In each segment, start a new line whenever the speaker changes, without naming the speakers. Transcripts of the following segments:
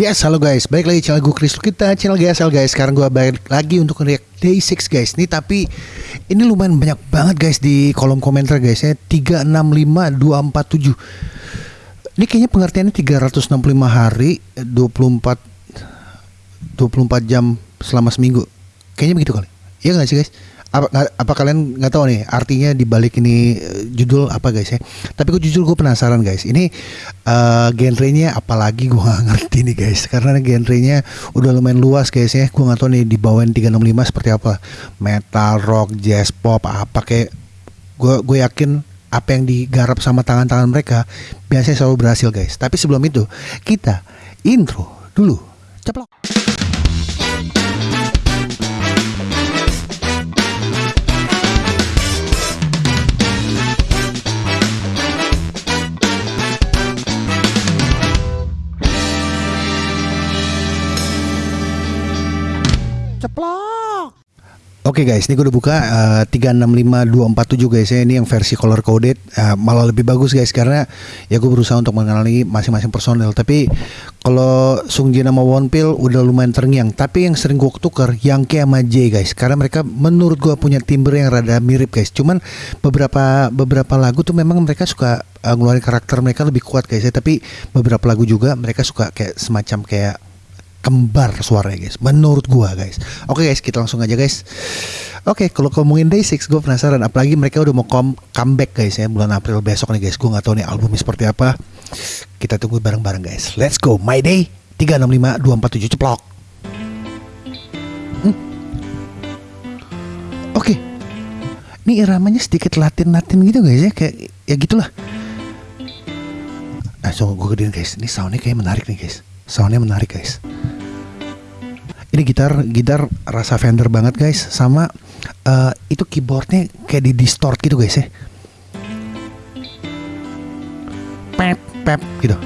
Yes, halo guys. Balik lagi channel gue Chris kita channel GSL guys. Sekarang gue balik lagi untuk react Day 6 guys. Nih tapi ini lumayan banyak banget guys di kolom komentar guys ya. 365247. Ini kayaknya pengertiannya 365 hari 24 24 jam selama seminggu. Kayaknya begitu kali. Iya gak sih guys? Apa, apa kalian nggak tahu nih artinya di balik ini uh, judul apa guys ya? Tapi gue jujur gue penasaran guys. Ini uh, genrenya apalagi gue gak ngerti nih guys. Karena genrenya udah lumayan luas guys ya. Gue nggak tahu nih di bawah 365 seperti apa. Metal rock jazz pop apa kayak gue gue yakin apa yang digarap sama tangan-tangan mereka biasanya selalu berhasil guys. Tapi sebelum itu kita intro dulu. Ceplok. Oke okay guys, ini gue udah buka uh, 365247 guys ya. Ini yang versi color coded. Uh, Malah lebih bagus guys karena Ya gue berusaha untuk mengenali masing-masing personel Tapi kalau Sung Jin sama Wonpil udah lumayan terngiang. Tapi yang sering gue tuker Yang sama J guys. Karena mereka menurut gue punya timbre yang rada mirip guys. Cuman beberapa beberapa lagu tuh memang mereka suka uh, ngeluarin karakter mereka lebih kuat guys ya. Tapi beberapa lagu juga mereka suka kayak semacam kayak kembar suaranya guys. Menurut gua guys. Oke guys kita langsung aja guys. Oke kalau ngomongin day 6 gue penasaran. Apalagi mereka udah mau come comeback guys ya bulan April besok nih guys. Gue nggak tahu nih albumnya seperti apa. Kita tunggu bareng-bareng guys. Let's go. My day 365 247 ceplok. Hmm. oke. Ini iramanya sedikit latin-latin gitu guys ya. Kayak ya gitulah. Nah so gue gedein guys. Ini soundnya kayak menarik nih guys. Soundnya menarik guys ini gitar gitar rasa Fender banget guys. Sama uh, itu keyboardnya kayak di distort gitu guys ya. Pep pep gitu.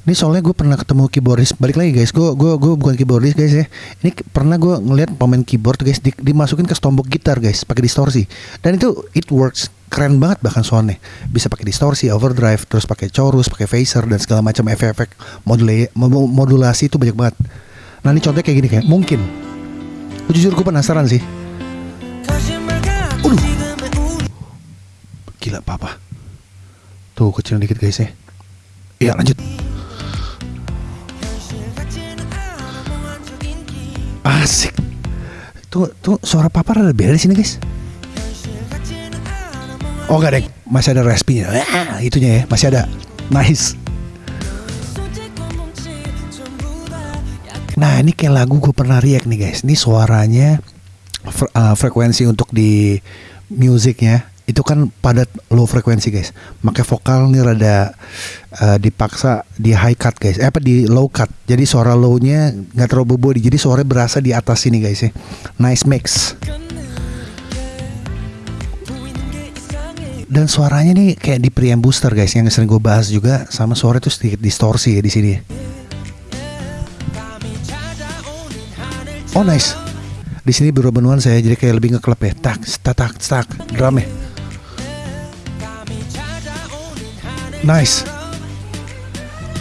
Ini soalnya gue pernah ketemu keyboardis balik lagi guys. Gue gue gue bukan keyboardis guys ya. Ini pernah gue ngeliat pemain keyboard guys di, dimasukin ke stombok gitar guys pakai distorsi. Dan itu it works keren banget bahkan soundnya. Bisa pakai distorsi overdrive terus pakai chorus pakai phaser dan segala macam efek-efek modulasi itu banyak banget nah ini contohnya kayak gini kayak mungkin. Jujur gue penasaran sih. Udah gila papa. Tuh kecil dikit guys ya. Iya lanjut. Asik. Tuh tuh suara papa ada beda di sini guys. Oh gak deh, masih ada respinya. Ah, itunya ya, masih ada. Nice. Nah ini kayak lagu gue pernah react nih guys. Ini suaranya fre uh, frekuensi untuk di musiknya itu kan padat low frekuensi guys. Makanya vokal nih rada uh, dipaksa di high cut guys. Eh apa di low cut. Jadi suara low-nya nggak terlalu body. Jadi suaranya berasa di atas sini guys ya. Nice mix. dan suaranya nih kayak di preamp booster guys yang sering gue bahas juga sama suara itu sedikit distorsi ya di sini. Oh nice. Di sini biro benuan saya jadi kayak lebih ngeklep ya. Tak, tak, tak, drum ya. Nice.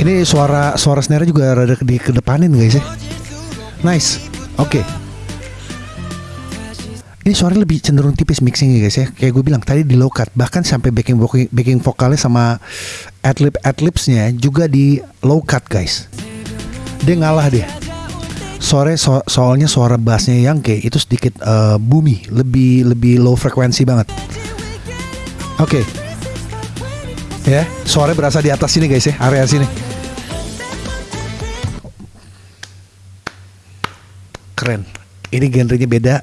Ini suara suara snare juga rada di kedepanin guys ya. Nice. Oke. Okay ini suara lebih cenderung tipis mixing ya guys ya kayak gue bilang tadi di low cut bahkan sampai backing backing vokalnya sama adlib adlibsnya juga di low cut guys dia ngalah dia sore so, soalnya suara bassnya yang kayak itu sedikit uh, bumi lebih lebih low frekuensi banget. Oke. Okay. ya suara berasa di atas sini guys ya area sini. Keren. Ini genrenya beda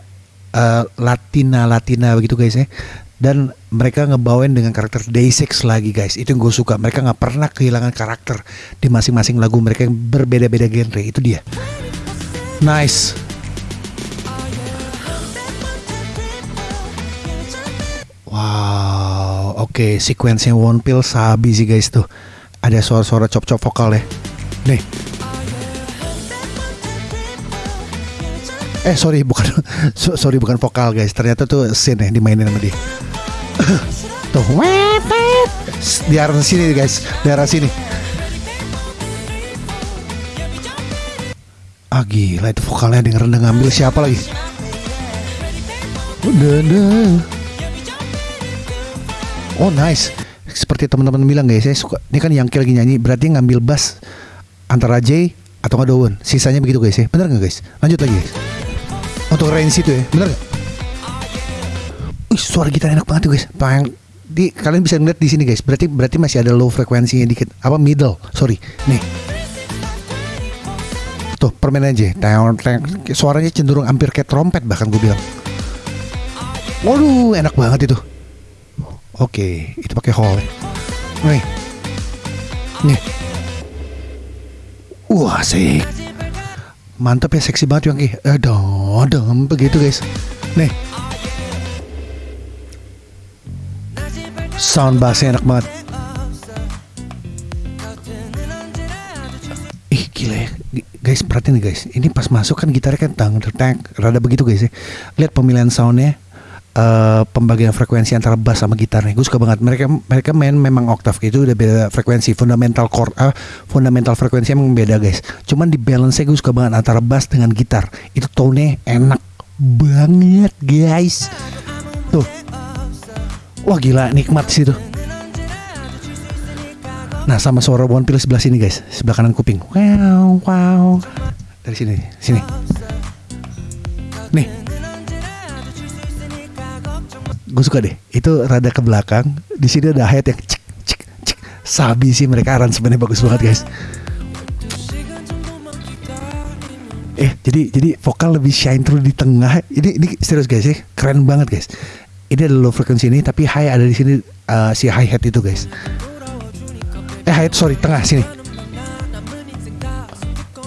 uh, Latina Latina begitu guys ya. Dan mereka ngebawain dengan karakter Day6 lagi guys. Itu yang gue suka. Mereka nggak pernah kehilangan karakter di masing-masing lagu mereka yang berbeda-beda genre. Itu dia nice. Wow oke okay, sequence One Pill sabi sih guys tuh. Ada suara-suara cop-cop vokal ya. Nih. Eh sorry bukan. Sorry bukan vokal guys. Ternyata tuh scene ya dimainin sama dia. Tuh di arah sini guys. Di arah sini Ah gila itu vokalnya denger ngambil siapa lagi? Oh nice. Seperti teman-teman bilang guys, saya suka. Ini kan yang lagi nyanyi, berarti ngambil bass antara J atau nggak Dawn. Sisanya begitu guys ya. Bener nggak guys? Lanjut lagi guys. Untuk range itu ya, bener nggak? Wih, suara gitar enak banget tuh guys. Pang di kalian bisa ngeliat di sini guys. Berarti berarti masih ada low frekuensinya dikit. Apa middle? Sorry. Nih. Tuh permainan aja. Suaranya cenderung hampir kayak trompet bahkan gue bilang. Waduh, enak banget itu. Oke, itu pakai hall. Nih. Nih. Wah, asik. Mantap ya, seksi banget yang Eh, dong, dong, begitu guys. Nih. Sound bassnya enak banget. Perhatiin nih guys. Ini pas masuk kan gitarnya kan tang, tang, rada begitu guys ya. Lihat pemilihan soundnya uh, pembagian frekuensi antara bass sama gitarnya. Gue suka banget. Mereka mereka main memang oktav itu udah beda frekuensi, fundamental chord, uh, fundamental frekuensi emang beda guys. Cuman di balance gue suka banget antara bass dengan gitar. Itu tone enak banget guys. Tuh. Wah gila nikmat sih tuh. Nah sama suara One Pill sebelah sini guys, sebelah kanan kuping. Wow, wow. Dari sini, sini. Nih, gue suka deh. Itu rada ke belakang. Di sini ada hayat yang cik cik cik. Sabi sih mereka aransemennya bagus banget guys. Eh jadi jadi vokal lebih shine through di tengah. Ini ini serius guys ya. Keren banget guys. Ini ada low frequency ini tapi high ada di sini uh, si hi hat itu guys hat sorry tengah sini.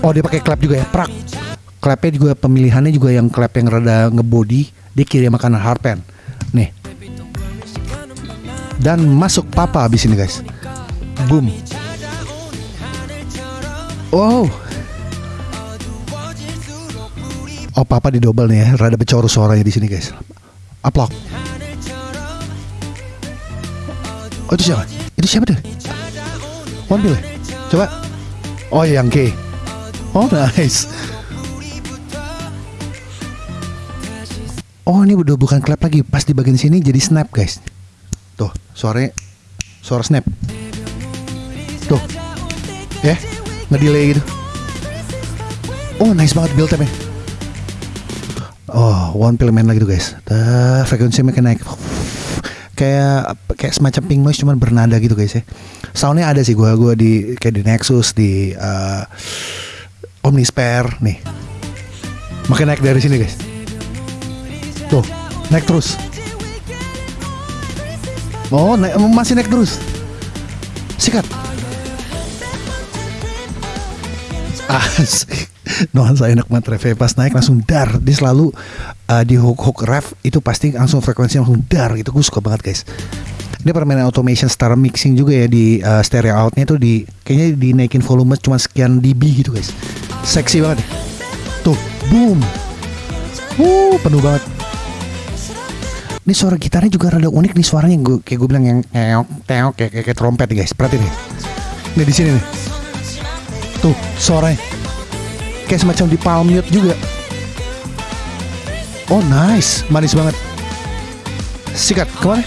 Oh dia pakai clap juga ya prak. Clapnya juga pemilihannya juga yang clap yang rada ngebody dia kirim makanan harpen nih. Dan masuk papa abis ini guys. Boom. Wow. Oh papa di double nih ya rada becor suaranya di sini guys. Uplock oh itu siapa? Itu siapa tuh One ya? coba. Oh yang K oh nice. Oh ini udah bukan clap lagi. Pas di bagian sini jadi snap guys. Tuh suaranya Suara snap. Tuh. Ya yeah, Ngedelay gitu. Oh nice banget build up Oh one pill main lagi tuh guys. Tuh, Frekuensinya makin naik Kayak Kayak semacam pink noise cuman bernada gitu guys ya Soundnya ada sih gue Gue di Kayak di Nexus Di uh, Omnisphere Nih Makin naik dari sini guys Tuh, naik terus. Oh, naik, masih naik terus. Sikat. Asik. Nuansa enak banget ref pas naik langsung dar dia selalu uh, di hook hook ref itu pasti langsung frekuensi langsung dar gitu. Gue suka banget guys. Ini permainan automation star mixing juga ya di uh, stereo outnya itu di kayaknya dinaikin volume cuma sekian dB gitu guys. Seksi banget. Tuh boom. Uh penuh banget. Ini suara gitarnya juga rada unik nih suaranya. Gue kayak gue bilang yang teok teok kayak, kayak, kayak trompet nih guys. Perhatiin nih. Nih di sini nih. Tuh suaranya. Kayak semacam di palm mute juga oh nice. Manis banget. Sikat ke mana?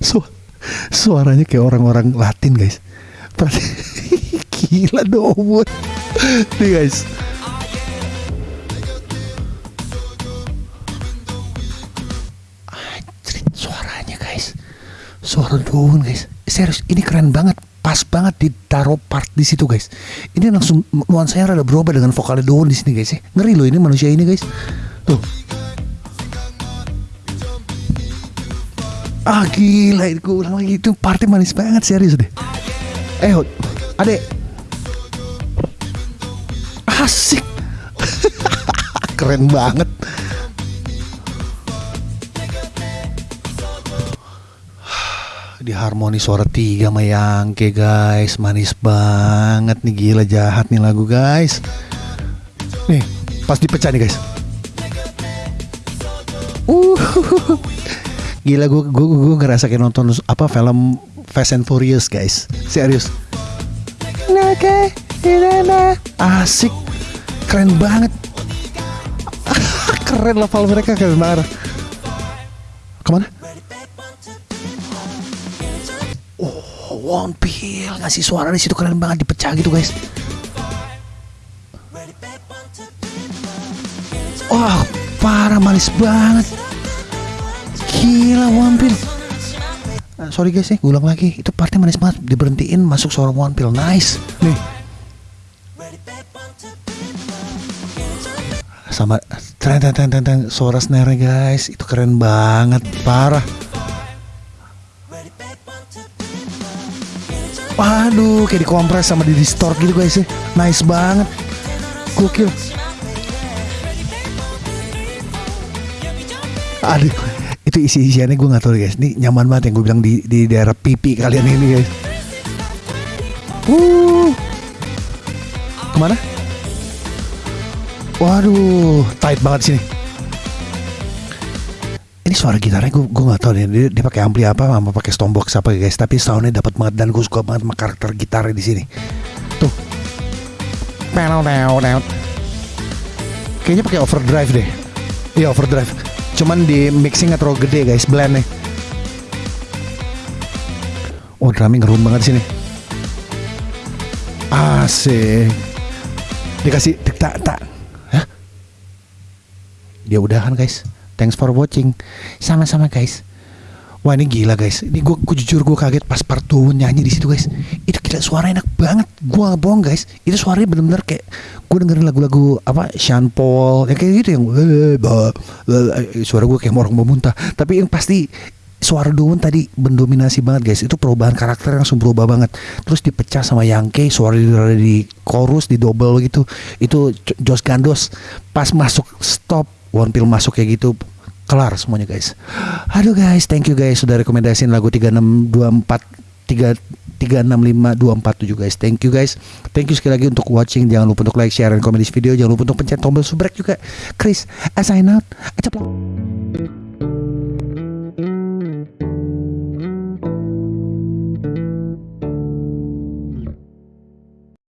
Su suaranya kayak orang-orang Latin guys. Berarti gila dong nih guys. Suara daun guys. Serius ini keren banget pas banget ditaruh part di situ guys. Ini langsung nuansanya rada berubah dengan vokal daun di sini guys ya. Ngeri loh ini manusia ini guys. Tuh. Ah gila itu ulang lagi. Itu party manis banget serius deh. Eh adek. Asik. Keren banget di harmoni suara tiga sama Yangke guys. Manis banget nih gila jahat nih lagu guys. Nih pas dipecah nih guys. Uh. Gila gue gue gue ngerasa kayak nonton apa film Fast and Furious guys. Serius. Asik. Keren banget. Keren level mereka keren banget. Ke mana One Pill ngasih suara di situ keren banget dipecah gitu guys wah parah manis banget gila One Pill Uh, sorry guys ya, gue ulang lagi. Itu partnya manis banget. Diberhentiin masuk suara One Pill. Nice. Nih. Sama tren tren tren, tren. suara snare guys. Itu keren banget. Parah. Waduh, kayak dikompres sama di distort gitu guys ya. Nice banget. Gokil. Aduh, itu isi isiannya gue nggak tahu guys ini nyaman banget yang gue bilang di di daerah pipi kalian ini guys uh ke mana waduh tight banget sini ini suara gitarnya gue gue nggak tahu nih dia, dia pakai ampli apa sama pakai stompbox apa guys tapi soundnya dapat banget dan gue suka banget sama karakter gitarnya di sini. Tuh. Kayaknya pakai overdrive deh. Iya overdrive. Cuman di mixing terlalu gede guys blend nih oh drumming ngerum banget sini. Asik. Dikasih tak tak Hah? ya udah kan guys thanks for watching sama-sama guys Wah ini gila guys, ini gue jujur gue kaget pas part 2 nyanyi di situ guys. Itu gila suara enak banget, gue gak bohong guys. Itu suaranya bener-bener kayak gue dengerin lagu-lagu apa Sean Paul, yang kayak gitu yang suara gue kayak orang mau muntah. Tapi yang pasti suara Doon tadi mendominasi banget guys. Itu perubahan karakter yang langsung berubah banget. Terus dipecah sama Yangke, suara di, di chorus di double gitu. Itu Jos Gandos pas masuk stop One Pill masuk kayak gitu kelar semuanya guys. Aduh guys, thank you guys sudah rekomendasiin lagu 3624 3 365247 guys. Thank you guys. Thank you sekali lagi untuk watching. Jangan lupa untuk like, share, dan komen di video. Jangan lupa untuk pencet tombol subscribe juga. Chris, as I out. Acaplok.